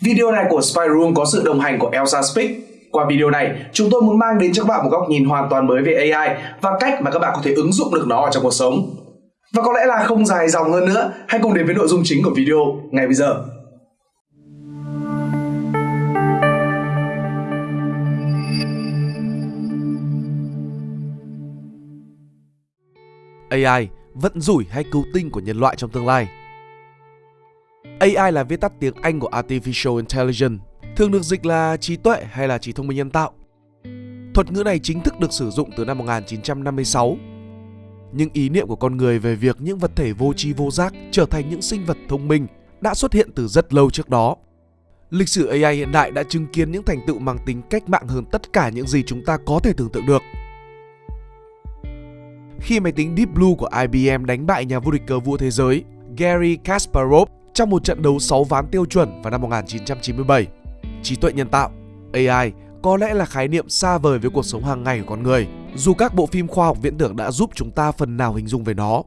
Video này của Spy Room có sự đồng hành của Elsa Speak. Qua video này, chúng tôi muốn mang đến cho các bạn một góc nhìn hoàn toàn mới về AI và cách mà các bạn có thể ứng dụng được nó ở trong cuộc sống. Và có lẽ là không dài dòng hơn nữa, hãy cùng đến với nội dung chính của video ngay bây giờ. AI vận rủi hay cứu tinh của nhân loại trong tương lai. AI là viết tắt tiếng Anh của Artificial Intelligence, thường được dịch là trí tuệ hay là trí thông minh nhân tạo. Thuật ngữ này chính thức được sử dụng từ năm 1956. Nhưng ý niệm của con người về việc những vật thể vô tri vô giác trở thành những sinh vật thông minh đã xuất hiện từ rất lâu trước đó. Lịch sử AI hiện đại đã chứng kiến những thành tựu mang tính cách mạng hơn tất cả những gì chúng ta có thể tưởng tượng được – khi máy tính Deep Blue của IBM đánh bại nhà vô địch cờ vua thế giới Gary Kasparov trong một trận đấu 6 ván tiêu chuẩn vào năm 1997. Trí tuệ nhân tạo, AI có lẽ là khái niệm xa vời với cuộc sống hàng ngày của con người, dù các bộ phim khoa học viễn tưởng đã giúp chúng ta phần nào hình dung về nó.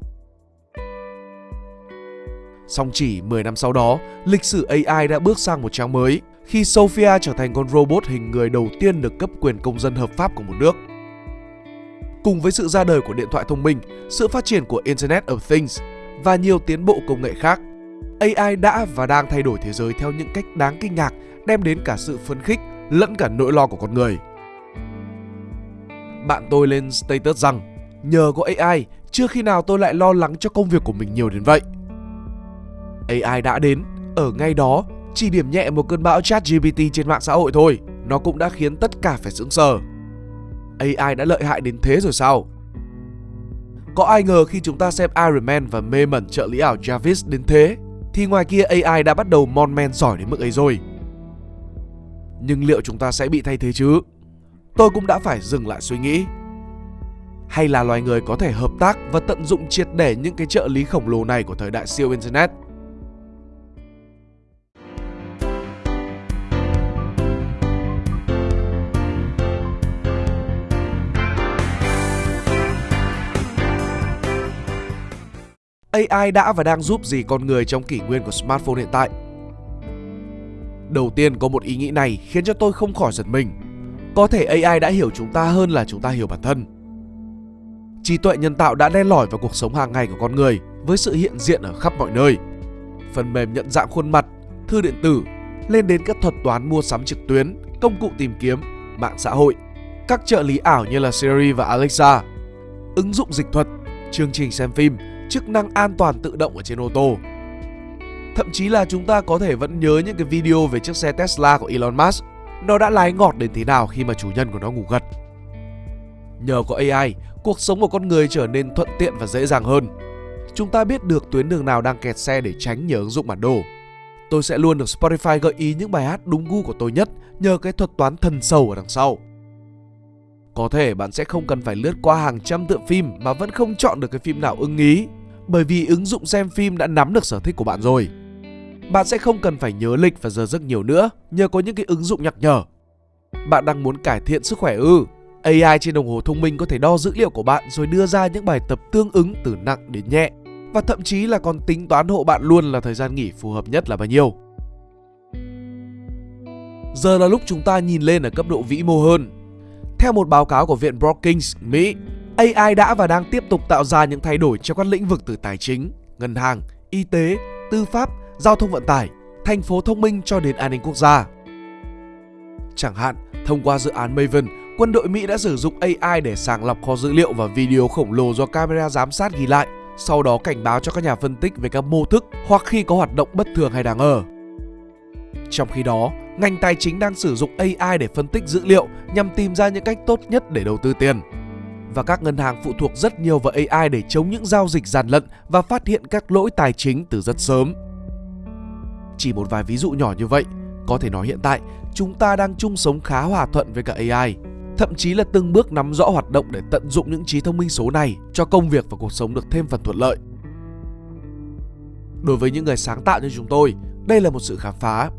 Song chỉ 10 năm sau đó, lịch sử AI đã bước sang một trang mới khi Sophia trở thành con robot hình người đầu tiên được cấp quyền công dân hợp pháp của một nước. Cùng với sự ra đời của điện thoại thông minh, sự phát triển của Internet of Things và nhiều tiến bộ công nghệ khác, AI đã và đang thay đổi thế giới theo những cách đáng kinh ngạc, đem đến cả sự phấn khích lẫn cả nỗi lo của con người. Bạn tôi lên status rằng nhờ có AI, chưa khi nào tôi lại lo lắng cho công việc của mình nhiều đến vậy. AI đã đến, ở ngay đó, chỉ điểm nhẹ một cơn bão chat GPT trên mạng xã hội thôi, nó cũng đã khiến tất cả phải sững sờ. AI đã lợi hại đến thế rồi sao? Có ai ngờ khi chúng ta xem Iron Man và mê mẩn trợ lý ảo Jarvis đến thế, thì ngoài kia AI đã bắt đầu mon men giỏi đến mức ấy rồi. Nhưng liệu chúng ta sẽ bị thay thế chứ? Tôi cũng đã phải dừng lại suy nghĩ. Hay là loài người có thể hợp tác và tận dụng triệt để những cái trợ lý khổng lồ này của thời đại siêu Internet AI đã và đang giúp gì con người trong kỷ nguyên của smartphone hiện tại? Đầu tiên có một ý nghĩ này khiến cho tôi không khỏi giật mình. Có thể AI đã hiểu chúng ta hơn là chúng ta hiểu bản thân. Trí tuệ nhân tạo đã len lỏi vào cuộc sống hàng ngày của con người với sự hiện diện ở khắp mọi nơi. Phần mềm nhận dạng khuôn mặt, thư điện tử, lên đến các thuật toán mua sắm trực tuyến, công cụ tìm kiếm, mạng xã hội, các trợ lý ảo như là Siri và Alexa, ứng dụng dịch thuật, chương trình xem phim, chức năng an toàn tự động ở trên ô tô. Thậm chí là chúng ta có thể vẫn nhớ những cái video về chiếc xe Tesla của Elon Musk. Nó đã lái ngọt đến thế nào khi mà chủ nhân của nó ngủ gật. Nhờ có AI, cuộc sống của con người trở nên thuận tiện và dễ dàng hơn. Chúng ta biết được tuyến đường nào đang kẹt xe để tránh nhờ ứng dụng bản đồ. Tôi sẽ luôn được Spotify gợi ý những bài hát đúng gu của tôi nhất nhờ cái thuật toán thần sầu ở đằng sau. Có thể bạn sẽ không cần phải lướt qua hàng trăm tựa phim mà vẫn không chọn được cái phim nào ưng ý bởi vì ứng dụng xem phim đã nắm được sở thích của bạn rồi. Bạn sẽ không cần phải nhớ lịch và giờ giấc nhiều nữa nhờ có những cái ứng dụng nhắc nhở. Bạn đang muốn cải thiện sức khỏe ư? AI trên đồng hồ thông minh có thể đo dữ liệu của bạn rồi đưa ra những bài tập tương ứng từ nặng đến nhẹ và thậm chí là còn tính toán hộ bạn luôn là thời gian nghỉ phù hợp nhất là bao nhiêu. Giờ là lúc chúng ta nhìn lên ở cấp độ vĩ mô hơn. Theo một báo cáo của Viện Brookings, Mỹ, AI đã và đang tiếp tục tạo ra những thay đổi trong các lĩnh vực từ tài chính, ngân hàng, y tế, tư pháp, giao thông vận tải, thành phố thông minh cho đến an ninh quốc gia. Chẳng hạn, thông qua dự án Maven, quân đội Mỹ đã sử dụng AI để sàng lọc kho dữ liệu và video khổng lồ do camera giám sát ghi lại, sau đó cảnh báo cho các nhà phân tích về các mô thức hoặc khi có hoạt động bất thường hay đáng ngờ. Trong khi đó, ngành tài chính đang sử dụng AI để phân tích dữ liệu nhằm tìm ra những cách tốt nhất để đầu tư tiền và các ngân hàng phụ thuộc rất nhiều vào AI để chống những giao dịch gian lận và phát hiện các lỗi tài chính từ rất sớm. Chỉ một vài ví dụ nhỏ như vậy, có thể nói hiện tại chúng ta đang chung sống khá hòa thuận với cả AI, thậm chí là từng bước nắm rõ hoạt động để tận dụng những trí thông minh số này cho công việc và cuộc sống được thêm phần thuận lợi. Đối với những người sáng tạo như chúng tôi, đây là một sự khám phá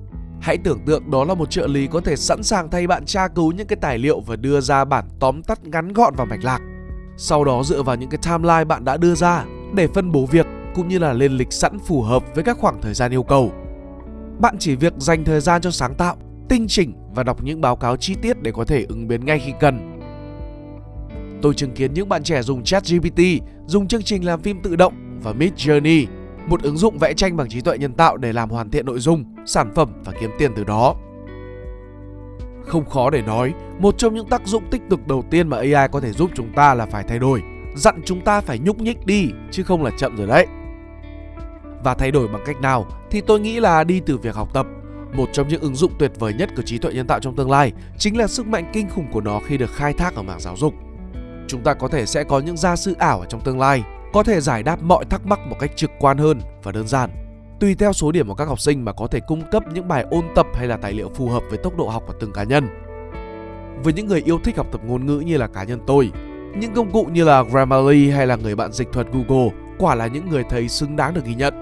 Hãy tưởng tượng đó là một trợ lý có thể sẵn sàng thay bạn tra cứu những cái tài liệu và đưa ra bản tóm tắt ngắn gọn và mạch lạc. Sau đó dựa vào những cái timeline bạn đã đưa ra để phân bố việc cũng như là lên lịch sẵn phù hợp với các khoảng thời gian yêu cầu. Bạn chỉ việc dành thời gian cho sáng tạo, tinh chỉnh và đọc những báo cáo chi tiết để có thể ứng biến ngay khi cần. Tôi chứng kiến những bạn trẻ dùng ChatGPT, dùng chương trình làm phim tự động và Mid Journey một ứng dụng vẽ tranh bằng trí tuệ nhân tạo để làm hoàn thiện nội dung, sản phẩm và kiếm tiền từ đó. Không khó để nói, một trong những tác dụng tích cực đầu tiên mà AI có thể giúp chúng ta là phải thay đổi, dặn chúng ta phải nhúc nhích đi chứ không là chậm rồi đấy. Và thay đổi bằng cách nào thì tôi nghĩ là đi từ việc học tập. Một trong những ứng dụng tuyệt vời nhất của trí tuệ nhân tạo trong tương lai chính là sức mạnh kinh khủng của nó khi được khai thác ở mảng giáo dục. Chúng ta có thể sẽ có những gia sư ảo ở trong tương lai, có thể giải đáp mọi thắc mắc một cách trực quan hơn và đơn giản. Tùy theo số điểm của các học sinh mà có thể cung cấp những bài ôn tập hay là tài liệu phù hợp với tốc độ học của từng cá nhân. Với những người yêu thích học tập ngôn ngữ như là cá nhân tôi, những công cụ như là Grammarly hay là người bạn dịch thuật Google quả là những người thầy xứng đáng được ghi nhận.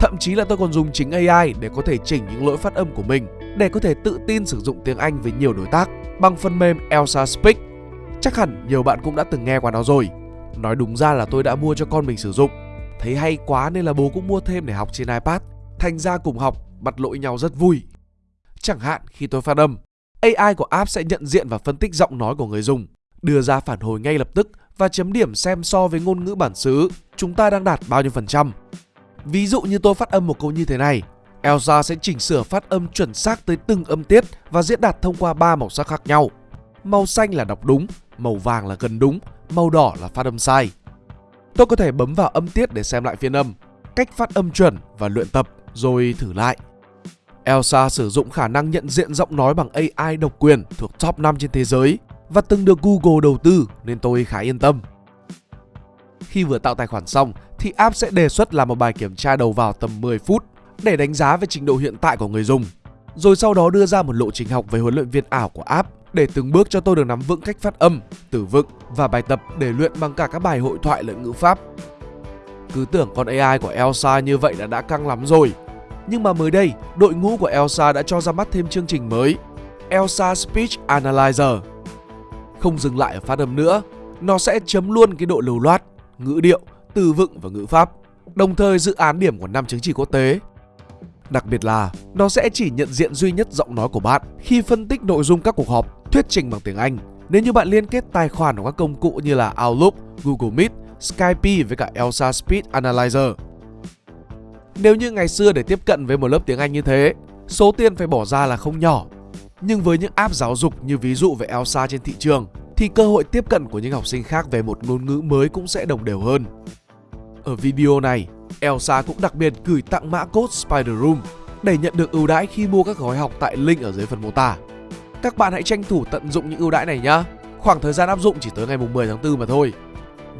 Thậm chí là tôi còn dùng chính AI để có thể chỉnh những lỗi phát âm của mình để có thể tự tin sử dụng tiếng Anh với nhiều đối tác bằng phần mềm Elsa Speak. Chắc hẳn nhiều bạn cũng đã từng nghe qua nó rồi. Nói đúng ra là tôi đã mua cho con mình sử dụng. Thấy hay quá nên là bố cũng mua thêm để học trên iPad. Thành ra cùng học, mặt lỗi nhau rất vui. Chẳng hạn khi tôi phát âm, AI của app sẽ nhận diện và phân tích giọng nói của người dùng, đưa ra phản hồi ngay lập tức và chấm điểm xem so với ngôn ngữ bản xứ chúng ta đang đạt bao nhiêu phần trăm. Ví dụ như tôi phát âm một câu như thế này, Elsa sẽ chỉnh sửa phát âm chuẩn xác tới từng âm tiết và diễn đạt thông qua ba màu sắc khác nhau. Màu xanh là đọc đúng, màu vàng là gần đúng, màu đỏ là phát âm sai. Tôi có thể bấm vào âm tiết để xem lại phiên âm, cách phát âm chuẩn và luyện tập rồi thử lại. Elsa sử dụng khả năng nhận diện giọng nói bằng AI độc quyền thuộc top 5 trên thế giới và từng được Google đầu tư nên tôi khá yên tâm. Khi vừa tạo tài khoản xong thì app sẽ đề xuất làm một bài kiểm tra đầu vào tầm 10 phút để đánh giá về trình độ hiện tại của người dùng. Rồi sau đó đưa ra một lộ trình học về huấn luyện viên ảo của app để từng bước cho tôi được nắm vững cách phát âm, từ vựng và bài tập để luyện bằng cả các bài hội thoại lẫn ngữ pháp. Cứ tưởng con AI của Elsa như vậy là đã căng lắm rồi. Nhưng mà mới đây, đội ngũ của Elsa đã cho ra mắt thêm chương trình mới, Elsa Speech Analyzer. Không dừng lại ở phát âm nữa, nó sẽ chấm luôn cái độ lưu loát, ngữ điệu, từ vựng và ngữ pháp, đồng thời dự án điểm của năm chứng chỉ quốc tế. Đặc biệt là nó sẽ chỉ nhận diện duy nhất giọng nói của bạn khi phân tích nội dung các cuộc họp, thuyết trình bằng tiếng Anh. Nếu như bạn liên kết tài khoản của các công cụ như là Outlook, Google Meet, Skype với cả Elsa Speed Analyzer. Nếu như ngày xưa để tiếp cận với một lớp tiếng Anh như thế, số tiền phải bỏ ra là không nhỏ. Nhưng với những app giáo dục như ví dụ về Elsa trên thị trường, thì cơ hội tiếp cận của những học sinh khác về một ngôn ngữ mới cũng sẽ đồng đều hơn. Ở video này, Elsa cũng đặc biệt gửi tặng mã code Spider Room để nhận được ưu đãi khi mua các gói học tại link ở dưới phần mô tả. Các bạn hãy tranh thủ tận dụng những ưu đãi này nhé. Khoảng thời gian áp dụng chỉ tới ngày 10 tháng 4 mà thôi.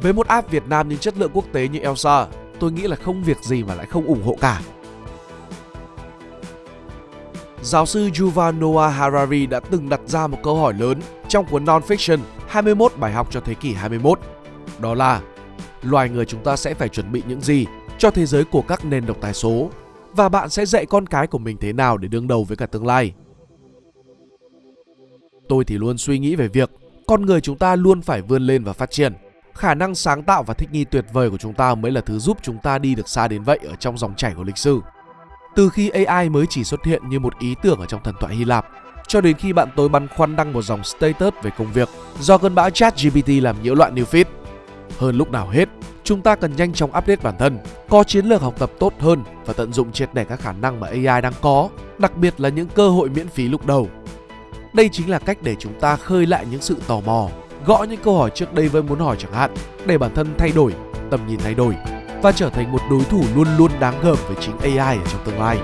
Với một app Việt Nam nhưng chất lượng quốc tế như Elsa, tôi nghĩ là không việc gì mà lại không ủng hộ cả. Giáo sư Yuval Noah Harari đã từng đặt ra một câu hỏi lớn trong cuốn Non-Fiction 21 bài học cho thế kỷ 21. Đó là loài người chúng ta sẽ phải chuẩn bị những gì cho thế giới của các nền độc tài số và bạn sẽ dạy con cái của mình thế nào để đương đầu với cả tương lai. Tôi thì luôn suy nghĩ về việc con người chúng ta luôn phải vươn lên và phát triển. Khả năng sáng tạo và thích nghi tuyệt vời của chúng ta mới là thứ giúp chúng ta đi được xa đến vậy ở trong dòng chảy của lịch sử. Từ khi AI mới chỉ xuất hiện như một ý tưởng ở trong thần thoại Hy Lạp, cho đến khi bạn tôi băn khoăn đăng một dòng status về công việc do cơn bão chat GPT làm nhiễu loạn new feed. Hơn lúc nào hết, chúng ta cần nhanh chóng update bản thân, có chiến lược học tập tốt hơn và tận dụng triệt để các khả năng mà AI đang có, đặc biệt là những cơ hội miễn phí lúc đầu. Đây chính là cách để chúng ta khơi lại những sự tò mò, gõ những câu hỏi trước đây vẫn muốn hỏi chẳng hạn, để bản thân thay đổi, tầm nhìn thay đổi và trở thành một đối thủ luôn luôn đáng gờm với chính AI ở trong tương lai.